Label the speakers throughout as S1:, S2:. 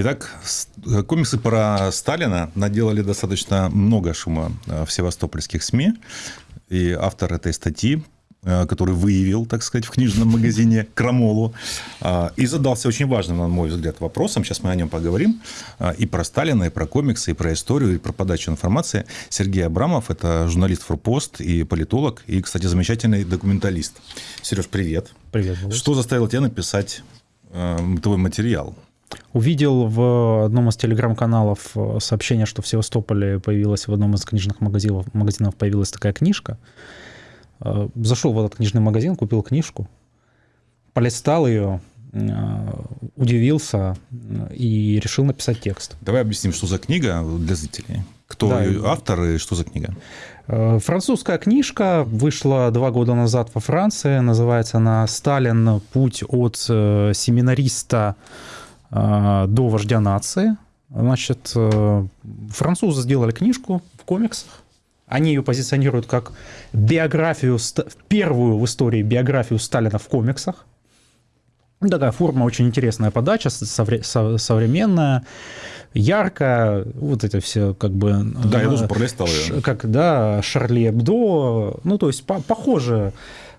S1: Итак, комиксы про Сталина наделали достаточно много шума в севастопольских СМИ. И автор этой статьи Э, который выявил, так сказать, в книжном магазине Крамолу, э, и задался очень важным, на мой взгляд, вопросом. Сейчас мы о нем поговорим. Э, и про Сталина, и про комиксы, и про историю, и про подачу информации. Сергей Абрамов – это журналист Форпост и политолог, и, кстати, замечательный документалист. Сереж, привет.
S2: Привет.
S1: Что заставило тебя написать твой материал?
S2: Увидел в одном из телеграм-каналов сообщение, что в Севастополе появилась в одном из книжных магазинов, магазинов появилась такая книжка. Э, зашел в этот книжный магазин, купил книжку, полистал ее, э, удивился э, и решил написать текст.
S1: Давай объясним, что за книга для зрителей. Кто да. ее автор и что за книга?
S2: Французская книжка вышла два года назад во Франции. Называется она «Сталин. Путь от семинариста до вождя нации». Значит, французы сделали книжку в комиксах. Они ее позиционируют как биографию, первую в истории биографию Сталина в комиксах. Такая форма очень интересная подача, современная, яркая, вот это все как бы...
S1: Да, я тоже пролистал ее.
S2: Как, да, Шарли Эбдо, ну, то есть по похоже,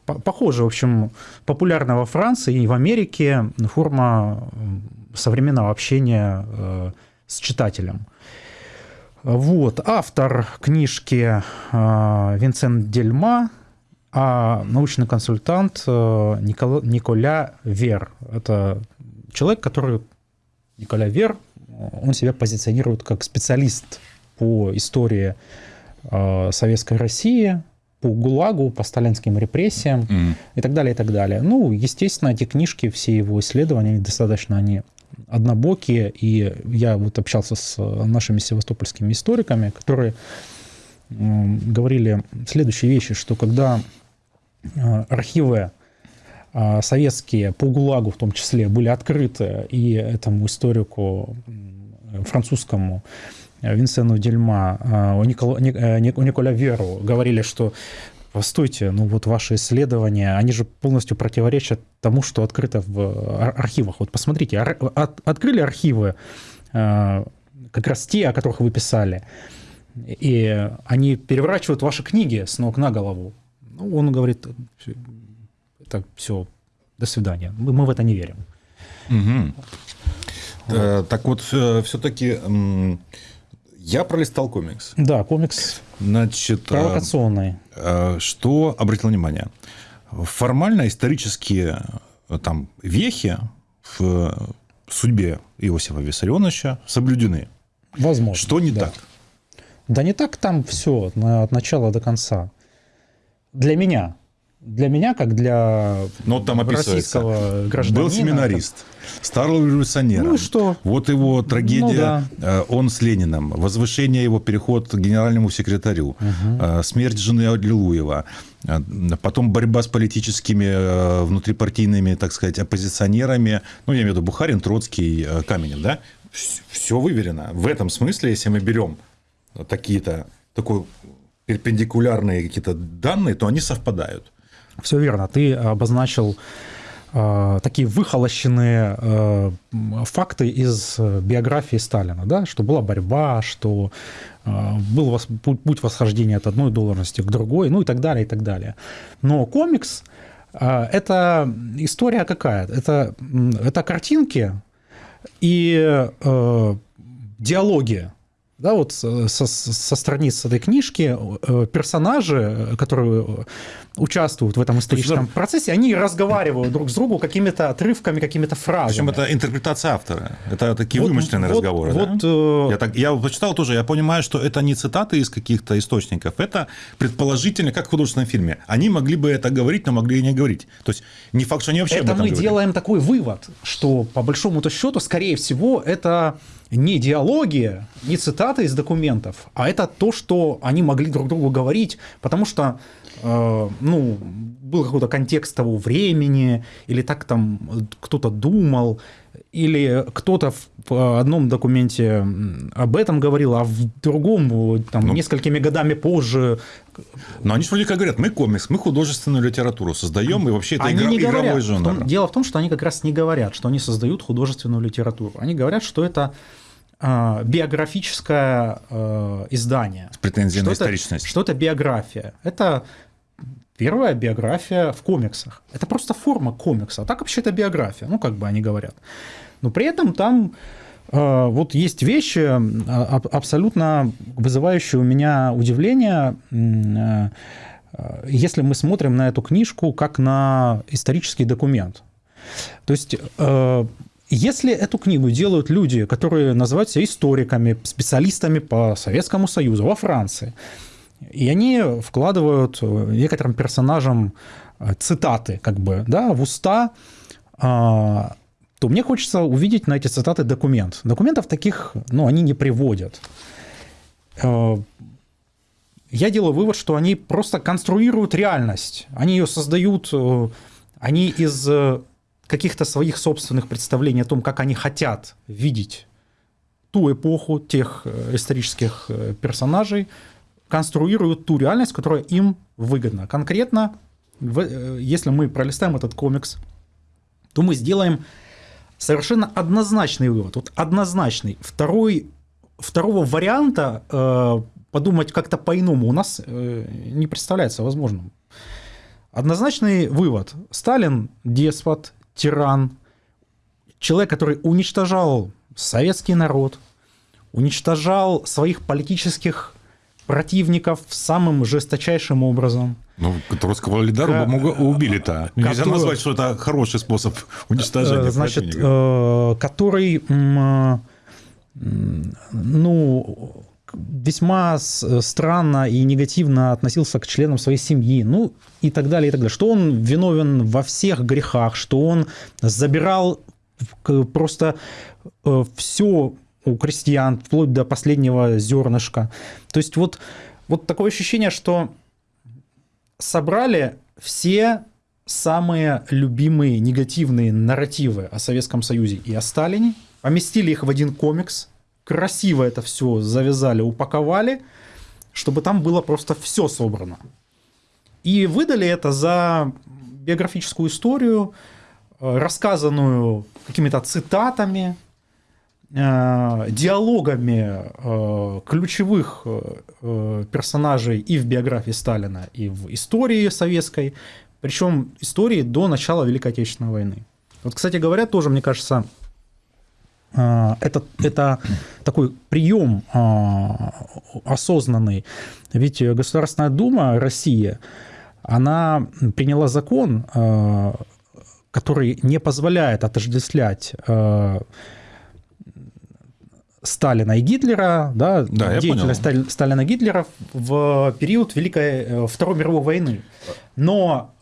S2: по похоже, в общем, популярная во Франции и в Америке форма современного общения э, с читателем. Вот. Автор книжки э, Винсент Дельма, а научный консультант э, Никола, Николя Вер. Это человек, который... Николя Вер, он себя позиционирует как специалист по истории э, Советской России, по ГУЛАГу, по сталинским репрессиям mm. и так далее, и так далее. Ну, естественно, эти книжки, все его исследования, достаточно они однобокие, и я вот общался с нашими севастопольскими историками, которые говорили следующие вещи, что когда э, архивы э, советские по ГУЛАГу в том числе были открыты, и этому историку французскому э, Винсену Дельма, у Николя Веру говорили, что постойте, ну вот ваши исследования, они же полностью противоречат тому, что открыто в архивах. Вот посмотрите, ар- от- открыли архивы, э, как раз те, о которых вы писали, и они переворачивают ваши книги с ног на голову. Ну, он говорит, это все, до свидания. Мы, мы в это не верим.
S1: Угу. Вот. Так вот, э, все-таки я пролистал комикс.
S2: Да, комикс
S1: Значит,
S2: провокационный.
S1: Э, что обратил внимание? Формально исторические э, там, вехи в судьбе Иосифа Виссарионовича соблюдены.
S2: Возможно.
S1: Что не
S2: да.
S1: так?
S2: Да не так там все от начала до конца. Для меня для меня, как для
S1: Но ну, там
S2: российского гражданина...
S1: Был семинарист, как... стал революционером.
S2: Ну что?
S1: Вот его трагедия, ну, да. Э, он с Лениным, возвышение его, переход к генеральному секретарю, угу. смерть жены Аллилуева, э, потом борьба с политическими внутрипартийными, так сказать, оппозиционерами, ну, я имею в виду Бухарин, Троцкий, Каменев, да? Все выверено. В этом смысле, если мы берем такие-то, такой перпендикулярные какие-то данные, то они совпадают.
S2: Все верно. Ты обозначил э, такие выхолощенные э, факты из биографии Сталина, да, что была борьба, что э, был путь восхождения от одной должности к другой, ну и так далее, и так далее. Но комикс э, – это история какая? Это, это картинки и э, диалоги да, вот со, со страниц этой книжки э, персонажи, которые участвуют в этом историческом есть, процессе, они разговаривают друг с другом какими-то отрывками, какими-то фразами.
S1: Причем это интерпретация автора. Это такие вот, вымышленные вот, разговоры. Вот, да? э... я, так, я почитал тоже, я понимаю, что это не цитаты из каких-то источников, это предположительно, как в художественном фильме. Они могли бы это говорить, но могли и не говорить. То есть не факт, что они вообще
S2: это
S1: об этом
S2: мы
S1: говорили.
S2: делаем такой вывод, что по большому-то счету, скорее всего, это не диалоги, не цитаты, из документов, а это то, что они могли друг другу говорить, потому что э, ну, был какой-то контекст того времени, или так там кто-то думал, или кто-то в одном документе об этом говорил, а в другом, там, ну, несколькими годами позже.
S1: Но они же вроде как говорят, мы комикс, мы художественную литературу создаем, и вообще это игра, игровой жанр.
S2: Том, дело в том, что они как раз не говорят, что они создают художественную литературу. Они говорят, что это биографическое э, издание.
S1: С претензией
S2: на
S1: историчность.
S2: Что это биография. Это первая биография в комиксах. Это просто форма комикса, а так вообще это биография, ну, как бы они говорят. Но при этом там э, вот есть вещи, а, абсолютно вызывающие у меня удивление, э, если мы смотрим на эту книжку как на исторический документ. То есть э, если эту книгу делают люди, которые называются историками, специалистами по Советскому Союзу во Франции, и они вкладывают некоторым персонажам цитаты, как бы, да, в уста, то мне хочется увидеть на эти цитаты документ. Документов таких, ну, они не приводят. Э, я делаю вывод, что они просто конструируют реальность. Они ее создают, э, они из э, каких-то своих собственных представлений о том, как они хотят видеть ту эпоху, тех исторических персонажей, конструируют ту реальность, которая им выгодна. Конкретно, если мы пролистаем этот комикс, то мы сделаем совершенно однозначный вывод. Вот однозначный. Второй, второго варианта э, подумать как-то по-иному у нас э, не представляется возможным. Однозначный вывод. Сталин – деспот, тиран, человек, который уничтожал советский народ, уничтожал своих политических противников самым жесточайшим образом.
S1: Ну, русского лидера К... убили-то. Нельзя который... назвать, что это хороший способ уничтожения
S2: э, Значит, противника. Э, который, ну, весьма странно и негативно относился к членам своей семьи, ну и так далее, и так далее. Что он виновен во всех грехах, что он забирал просто э, все у крестьян, вплоть до последнего зернышка. То есть вот, вот такое ощущение, что собрали все самые любимые негативные нарративы о Советском Союзе и о Сталине, поместили их в один комикс, красиво это все завязали, упаковали, чтобы там было просто все собрано. И выдали это за биографическую историю, э, рассказанную какими-то цитатами, Э, диалогами э, ключевых персонажей и в биографии Сталина, и в истории советской, причем истории до начала Великой Отечественной войны. Вот, кстати говоря, тоже, мне кажется, это, это такой прием осознанный. Ведь Государственная Дума России, она приняла закон, который не позволяет отождествлять Сталина и Гитлера, да, да деятельность. Сталина и Гитлера в период Великой э, Второй мировой войны. Но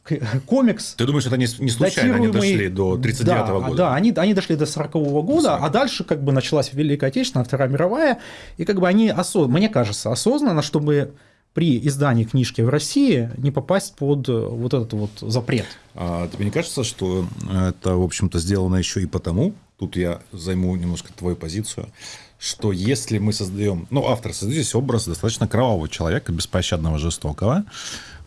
S2: комикс...
S1: Ты думаешь, это не, не случайно они дошли до 1939 да, года?
S2: Да, они, они дошли до 40 -го года, а дальше как бы началась Великая Отечественная, Вторая мировая, и как бы они, осоз... мне кажется, осознанно, чтобы при издании книжки в России не попасть под вот этот вот запрет.
S1: А тебе не кажется, что это, в общем-то, сделано еще и потому, тут я займу немножко твою позицию, что если мы создаем, ну, автор создает здесь образ достаточно кровавого человека, беспощадного, жестокого,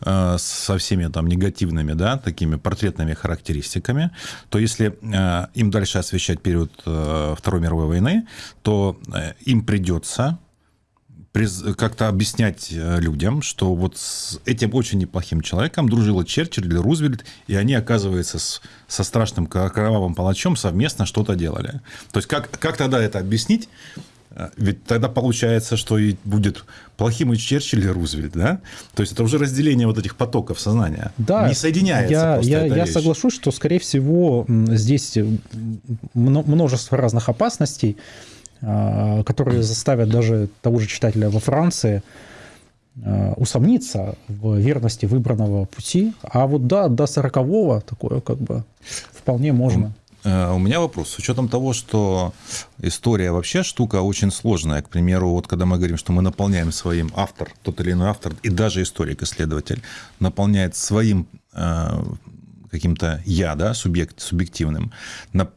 S1: со всеми там негативными, да, такими портретными характеристиками, то если э, им дальше освещать период э, Второй мировой войны, то э, им придется как-то объяснять э, людям, что вот с этим очень неплохим человеком дружила Черчилль или Рузвельт, и они, оказывается, с, со страшным кровавым палачом совместно что-то делали. То есть, как, как тогда это объяснить? Э, ведь тогда получается, что и будет плохим и Черчилль, и Рузвельт, да? То есть это уже разделение вот этих потоков сознания.
S2: Да,
S1: не соединяется
S2: я,
S1: просто
S2: я,
S1: эта
S2: я
S1: вещь.
S2: соглашусь, что, скорее всего, здесь множество разных опасностей. А, которые заставят даже того же читателя во Франции а, усомниться в верности выбранного пути. А вот да, до сорокового такое как бы вполне можно.
S1: Э, у меня вопрос. С учетом того, что история вообще штука очень сложная. К примеру, вот когда мы говорим, что мы наполняем своим автор, тот или иной автор, и даже историк-исследователь наполняет своим э, каким-то я, да, субъект, субъективным, на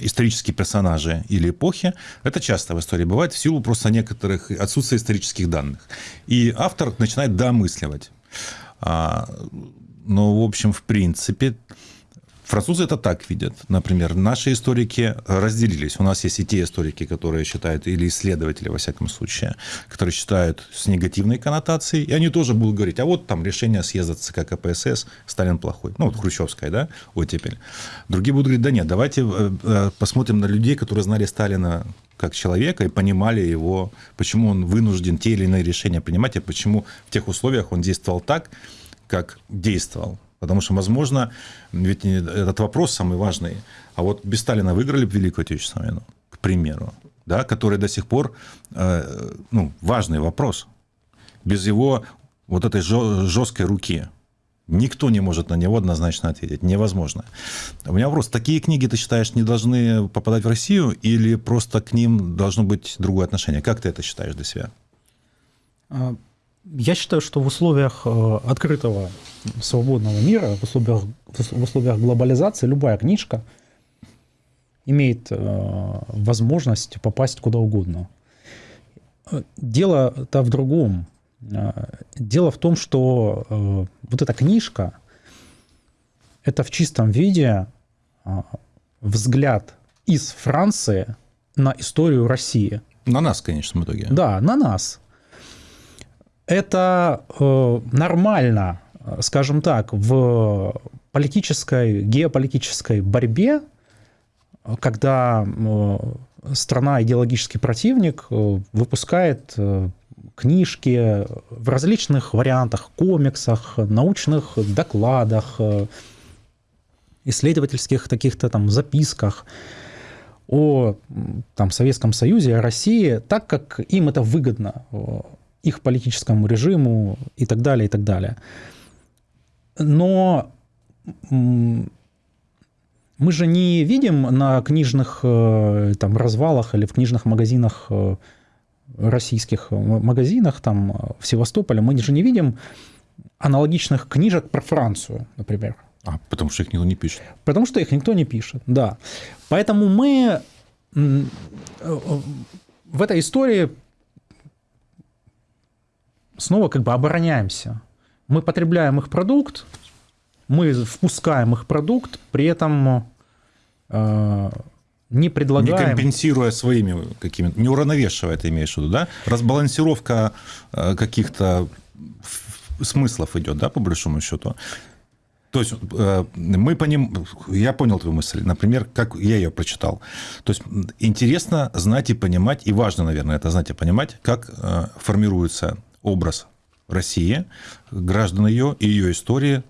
S1: исторические персонажи или эпохи, это часто в истории бывает в силу просто некоторых отсутствия исторических данных. И автор начинает домысливать. А, но, в общем, в принципе, Французы это так видят. Например, наши историки разделились. У нас есть и те историки, которые считают, или исследователи, во всяком случае, которые считают с негативной коннотацией, и они тоже будут говорить, а вот там решение съезда ЦК КПСС, Сталин плохой. Ну, вот Хрущевская, да, оттепель. Другие будут говорить, да нет, давайте э, э, посмотрим на людей, которые знали Сталина как человека и понимали его, почему он вынужден те или иные решения принимать, и почему в тех условиях он действовал так, как действовал. Потому что, возможно, ведь этот вопрос самый важный. А вот без Сталина выиграли бы Великую Отечественную войну, к примеру, да, который до сих пор э, ну, важный вопрос. Без его вот этой жесткой руки никто не может на него однозначно ответить. Невозможно. У меня вопрос. Такие книги, ты считаешь, не должны попадать в Россию или просто к ним должно быть другое отношение? Как ты это считаешь для себя?
S2: Я считаю, что в условиях э, открытого свободного мира, в условиях, в условиях глобализации, любая книжка имеет э, возможность попасть куда угодно. Дело-то в другом. Э, дело в том, что вот эта книжка – это в чистом виде взгляд из Франции на историю России.
S1: На нас, конечно, в итоге.
S2: Да, на нас это э, нормально, скажем так, в политической, геополитической борьбе, когда э, страна, идеологический противник э, выпускает книжки в различных вариантах, комиксах, научных докладах, исследовательских таких-то там записках о там, Советском Союзе, о России, так как им это выгодно их политическому режиму и так далее, и так далее. Но мы же не видим на книжных э, там, развалах или в книжных магазинах, э, российских магазинах там, в Севастополе, мы же не видим аналогичных книжек про Францию, например.
S1: А, потому что их никто не пишет.
S2: Потому что их никто не пишет, да. Поэтому мы э, в этой истории снова как бы обороняемся. Мы потребляем их продукт, мы впускаем их продукт, при этом э, не предлагаем...
S1: Не компенсируя своими какими-то, не уравновешивая, ты имеешь в виду, да? Разбалансировка э, каких-то смыслов идет, да, по большому счету. То есть э, мы по ним, я понял твою мысль, например, как я ее прочитал. То есть интересно знать и понимать, и важно, наверное, это знать и понимать, как э, формируется образ России, граждан ее и ее истории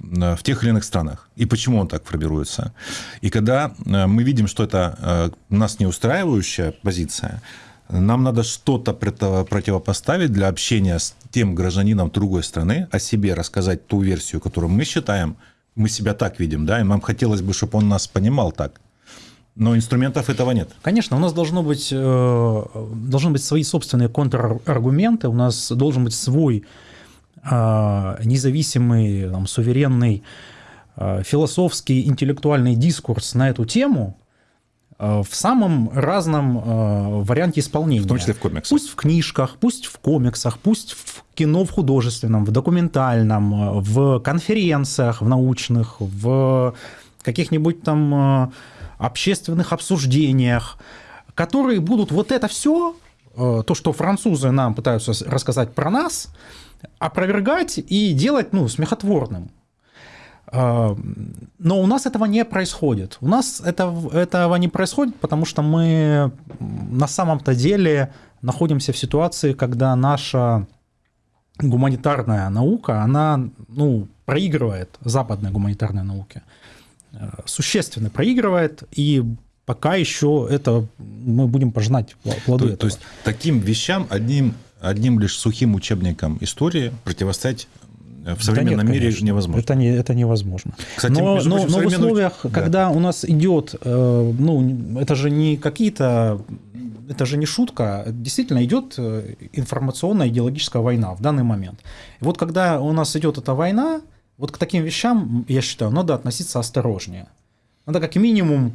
S1: э, в тех или иных странах. И почему он так формируется. И когда э, мы видим, что это э, нас не устраивающая позиция, нам надо что-то противопоставить для общения с тем гражданином другой страны, о себе рассказать ту версию, которую мы считаем, мы себя так видим, да, и нам хотелось бы, чтобы он нас понимал так. Но инструментов этого нет.
S2: Конечно, у нас должно быть, э, должны быть свои собственные контраргументы, у нас должен быть свой э, независимый, там, суверенный э, философский, интеллектуальный дискурс на эту тему в самом разном варианте исполнения.
S1: В том числе в комиксах.
S2: Пусть в книжках, пусть в комиксах, пусть в кино в художественном, в документальном, в конференциях, в научных, в каких-нибудь там общественных обсуждениях, которые будут вот это все, э, то, что французы нам пытаются рассказать про нас, опровергать и делать ну, смехотворным. Э, но у нас этого не происходит. У нас это, этого не происходит, потому что мы на самом-то деле находимся в ситуации, когда наша гуманитарная наука, она ну, проигрывает западной гуманитарной науке. Э, существенно проигрывает, и пока еще это мы будем пожинать плоды
S1: то, этого. То есть таким вещам одним, одним лишь сухим учебником истории противостоять в современном
S2: да нет,
S1: мире
S2: конечно.
S1: невозможно.
S2: Это, не, это невозможно.
S1: Кстати,
S2: но
S1: между
S2: но, но в условиях,
S1: да.
S2: когда у нас идет, э, ну, это же не какие-то, это же не шутка, действительно идет э, информационная идеологическая война в данный момент. И вот когда у нас идет эта война, вот к таким вещам, я считаю, надо относиться осторожнее. Надо как минимум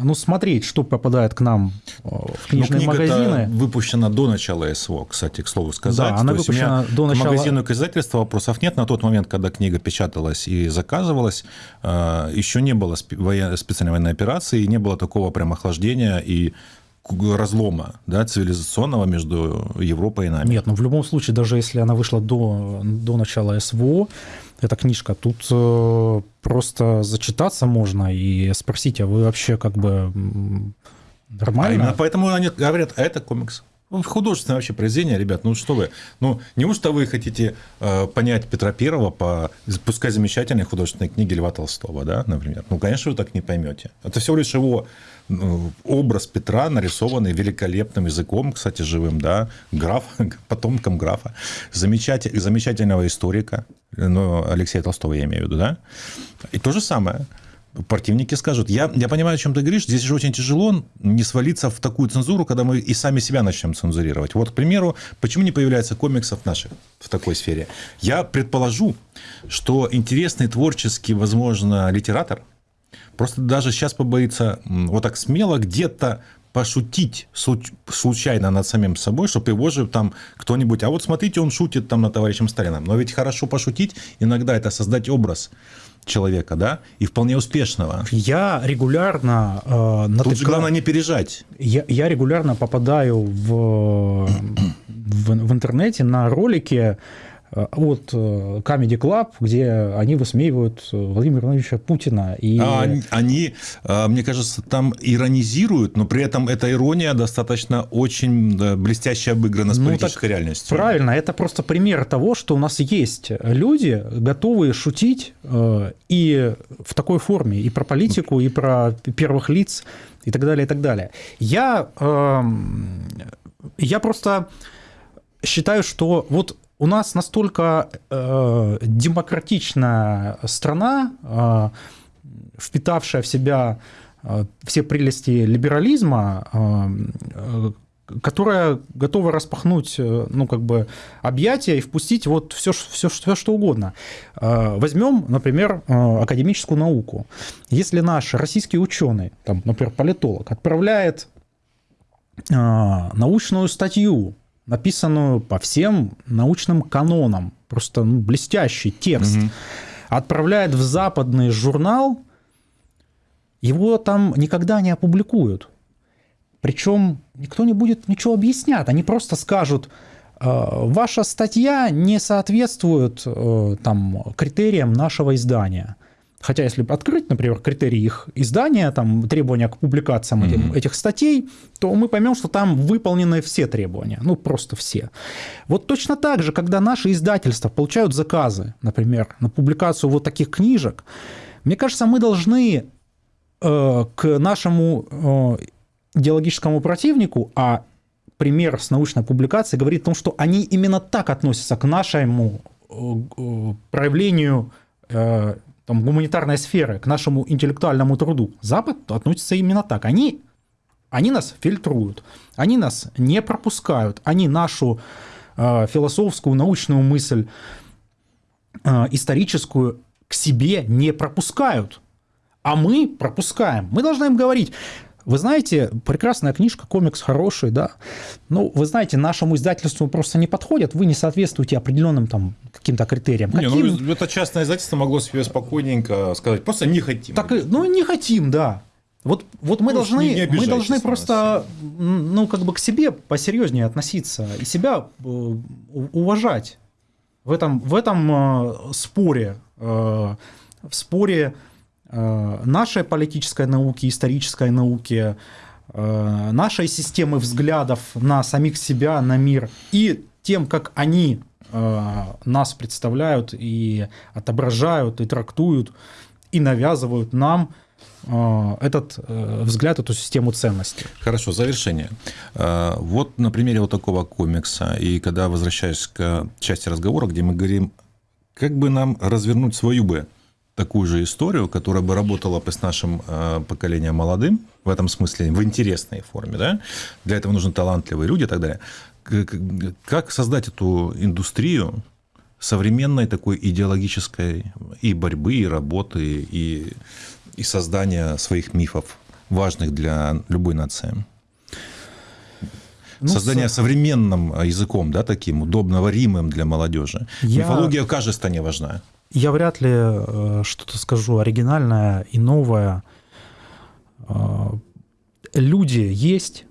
S2: ну, смотреть, что попадает к нам э, в
S1: Ну,
S2: книжные
S1: книга-то
S2: магазины.
S1: выпущена до начала СВО, кстати, к слову сказать.
S2: Да, она
S1: То есть
S2: выпущена до
S1: к
S2: начала-
S1: магазину и к издательству вопросов нет. На тот момент, когда книга печаталась и заказывалась, э, еще не было специальной военной операции, не было такого прям охлаждения и к- разлома да, цивилизационного между Европой и нами.
S2: Нет, ну в любом случае, даже если она вышла до, до начала СВО, эта книжка, тут э, просто зачитаться можно и спросить, а вы вообще как бы м,
S1: А
S2: нормально?
S1: именно поэтому они говорят, а это комикс. Художественное вообще произведение, ребят, ну что вы, ну неужто вы хотите э, понять Петра Первого по, пускай замечательной художественной книге Льва Толстого, да, например? Ну, конечно, вы так не поймете. Это всего лишь его ну, образ Петра, нарисованный великолепным языком, кстати, живым, да, граф, потомком графа, замечатель, замечательного историка, ну, Алексея Толстого я имею в виду, да, и то же самое. Противники скажут, я, я понимаю, о чем ты говоришь, здесь же очень тяжело не свалиться в такую цензуру, когда мы и сами себя начнем цензурировать. Вот, к примеру, почему не появляется комиксов наших в такой сфере? Я предположу, что интересный творческий, возможно, литератор просто даже сейчас побоится вот так смело где-то пошутить случ- случайно над самим собой, чтобы его же там кто-нибудь, а вот смотрите, он шутит там над товарищем Сталином. Но ведь хорошо пошутить, иногда это создать образ человека, да, и вполне успешного.
S2: Я регулярно э,
S1: Тут же главное не пережать.
S2: я, я регулярно попадаю в, в, в интернете на ролики э, от э, Comedy Club, где они высмеивают э, Владимира Владимировича Путина. И...
S1: А они- мне кажется, там иронизируют, но при этом эта ирония достаточно очень блестяще обыграна с
S2: Ну,
S1: политической реальностью.
S2: Правильно, это просто пример того, что у нас есть люди, готовые шутить э, и в такой форме, и про политику, и про первых лиц, и так далее, и так далее. Я, эм, я просто считаю, что вот у нас настолько э, демократичная страна, э, впитавшая в себя э, все прелести либерализма, э, э, которая готова распахнуть, э, ну, как бы, объятия и впустить вот все, все, все что угодно. Э, Возьмем, например, академическую науку. Если наш российский ученый, там, например, политолог, отправляет научную статью, написанную по всем научным канонам, просто ну, блестящий текст,
S1: Мгм.
S2: отправляет в западный журнал, его там никогда не опубликуют. Причем никто не будет ничего объяснять. Они просто скажут, «Э, ваша статья не соответствует э, там, критериям нашего издания. Хотя, если открыть, например, критерии их издания, там, требования к публикациям этим-
S1: Мгм.
S2: этих статей, то мы поймем, что там выполнены все требования. Ну, просто все. Вот точно так же, когда наши издательства получают заказы, например, на публикацию вот таких книжек, мне кажется, мы должны э, к нашему э, идеологическому противнику, а пример с научной публикацией говорит о том, что они именно так относятся к нашему э, э, проявлению э, там, гуманитарной сферы, к нашему интеллектуальному труду. Запад относится именно так. Они, они нас фильтруют, они нас не пропускают, они нашу э, философскую, научную мысль, э, историческую к себе не пропускают. А мы пропускаем. Мы должны им говорить, вы знаете, прекрасная книжка, комикс хороший, да. Ну, вы знаете, нашему издательству просто не подходят, вы не соответствуете определенным там каким-то критериям.
S1: Не,
S2: Каким?
S1: ну, это частное издательство могло себе спокойненько сказать, просто не хотим.
S2: Так, ну, не хотим, да. Вот, вот мы
S1: Ну,
S2: должны,
S1: не- не
S2: мы должны просто, ну, как бы к себе посерьезнее относиться и себя э, уважать в этом, в этом э, споре, э, в споре нашей политической науки, исторической науки, э, нашей системы взглядов на самих себя, на мир и тем, как они э, нас представляют и отображают, и трактуют, и навязывают нам э, этот э, взгляд, эту систему ценностей.
S1: Хорошо, завершение. Вот на примере вот такого комикса, и когда возвращаюсь к части разговора, где мы говорим как бы нам развернуть свою бы такую же историю, которая бы работала бы с нашим э, поколением молодым, в этом смысле, в интересной форме, да? Для этого нужны талантливые люди и так далее. Как создать эту индустрию современной такой идеологической и борьбы, и работы, и, и создания своих мифов, важных для любой нации? Ну, Создание с... современным языком, да, таким удобно-варимым для молодежи. Я... Мифология в каждой стране важна.
S2: Я вряд ли э, что-то скажу оригинальное и новое. Э, люди есть,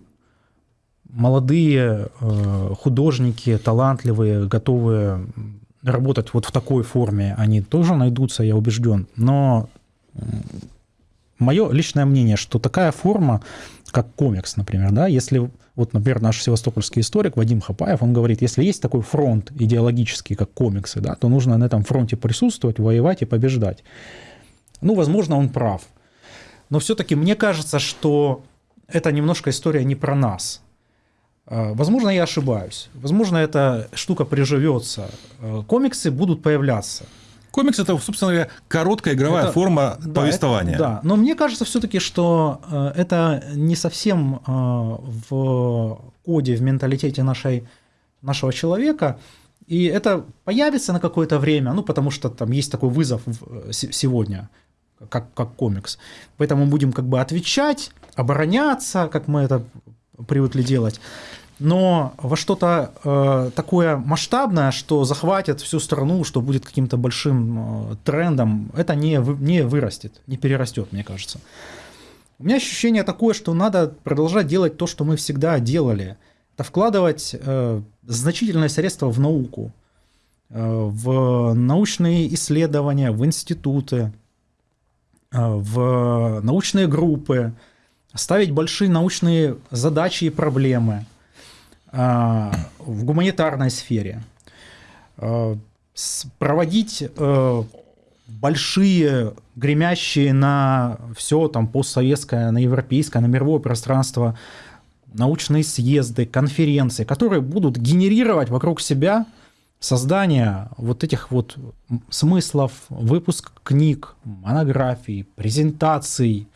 S2: молодые э, художники, талантливые, готовые работать вот в такой форме, они тоже найдутся, я убежден. Но мое личное мнение, что такая форма, как комикс, например, да, если вот, например, наш севастопольский историк Вадим Хапаев, он говорит, если есть такой фронт идеологический, как комиксы, да, то нужно на этом фронте присутствовать, воевать и побеждать. Ну, возможно, он прав. Но все-таки мне кажется, что это немножко история не про нас. А, возможно, я ошибаюсь. Возможно, эта штука приживется. А, комиксы будут появляться.
S1: Комикс это, собственно говоря, короткая игровая это, форма да, повествования.
S2: Это, да, но мне кажется все-таки, что э, это не совсем э, в коде, в менталитете нашей, нашего человека. И это появится на какое-то время, ну, потому что там есть такой вызов э, сегодня, как, как комикс. Поэтому мы будем как бы отвечать, обороняться, как мы это привыкли делать но во что-то э, такое масштабное, что захватит всю страну, что будет каким-то большим э, трендом, это не, не вырастет, не перерастет, мне кажется. У меня ощущение такое, что надо продолжать делать то, что мы всегда делали. Это вкладывать э, значительные средства в науку, э, в научные исследования, в институты, э, в научные группы, ставить большие научные задачи и проблемы – в гуманитарной сфере, а, проводить э, большие, гремящие на все там постсоветское, на европейское, на мировое пространство научные съезды, конференции, которые будут генерировать вокруг себя создание вот этих вот смыслов, выпуск книг, монографий, презентаций,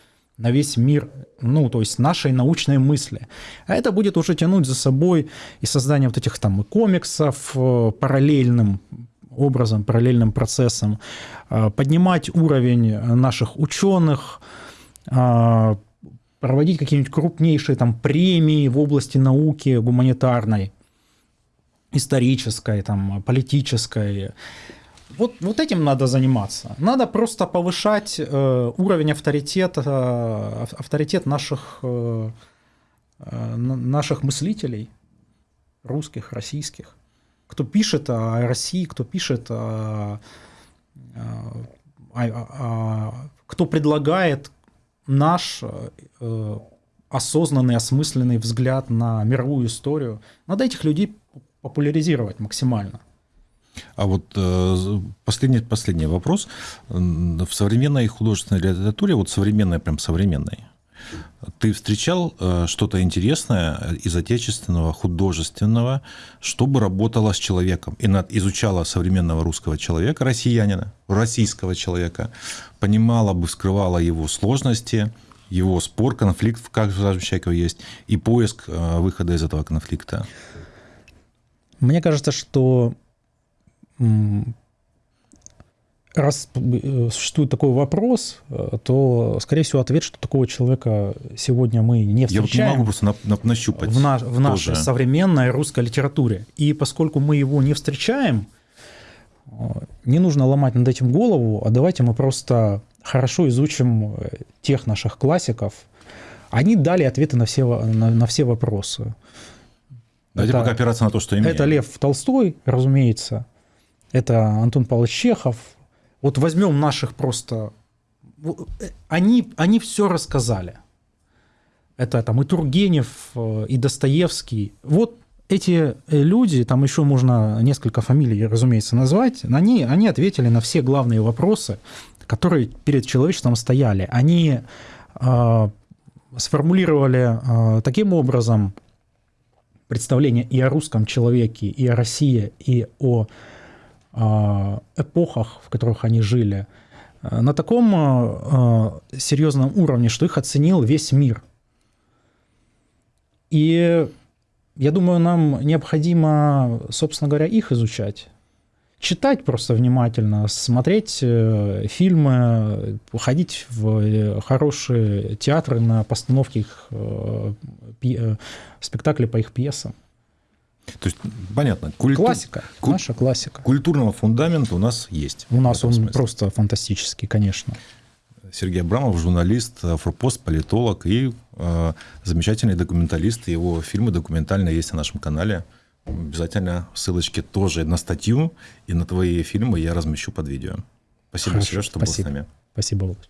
S2: на весь мир, ну, то есть нашей научной мысли. А это будет уже тянуть за собой и создание вот этих там комиксов э, параллельным образом, параллельным процессом, э, поднимать уровень наших ученых, э, проводить какие-нибудь крупнейшие там премии в области науки гуманитарной, исторической, там, политической, вот, вот этим надо заниматься. Надо просто повышать э, уровень авторитета, э, авторитет наших, э, э, наших мыслителей, русских, российских. Кто пишет о России, кто пишет о, о, о, о кто предлагает наш э, осознанный, осмысленный взгляд на мировую историю. Надо этих людей популяризировать максимально.
S1: А вот э, последний, последний вопрос. В современной художественной литературе, вот современной, прям современной, ты встречал э, что-то интересное из отечественного, художественного, чтобы работало с человеком и изучала современного русского человека, россиянина, российского человека, понимала бы, скрывала его сложности, его спор, конфликт в каждом человеке есть, и поиск э, выхода из этого конфликта?
S2: Мне кажется, что раз э, существует такой вопрос, э, то, скорее всего, ответ, что такого человека сегодня мы не встречаем.
S1: Я вот не могу просто на, на, нащупать.
S2: В, на, в нашей современной русской литературе. И поскольку мы его не встречаем, э, не нужно ломать над этим голову, а давайте мы просто хорошо изучим тех наших классиков. Они дали ответы на все, на, на все вопросы.
S1: Давайте это, пока опираться на то, что имеем.
S2: Это Лев Толстой, разумеется это Антон Павлович Чехов. Вот возьмем наших просто... Они, они все рассказали. Это там и Тургенев, э, и Достоевский. Вот эти э, люди, там еще можно несколько фамилий, разумеется, назвать, они, они ответили на все главные вопросы, которые перед человечеством стояли. Они э, сформулировали э, таким образом представление и о русском человеке, и о России, и о эпохах, в которых они жили, на таком серьезном уровне, что их оценил весь мир. И я думаю, нам необходимо, собственно говоря, их изучать читать просто внимательно, смотреть э, фильмы, ходить в э, хорошие театры на постановки их э, спектаклей по их пьесам.
S1: То есть, понятно.
S2: Культу... Классика, Куль... наша классика.
S1: Культурного фундамента у нас есть.
S2: У нас он смысле. просто фантастический, конечно.
S1: Сергей Абрамов, журналист, форпост, политолог и э, замечательный документалист. Его фильмы документальные есть на нашем канале. Обязательно ссылочки тоже на статью и на твои фильмы я размещу под видео. Спасибо, Хорошо, Сереж, что спасибо. был с нами.
S2: Спасибо, Володь.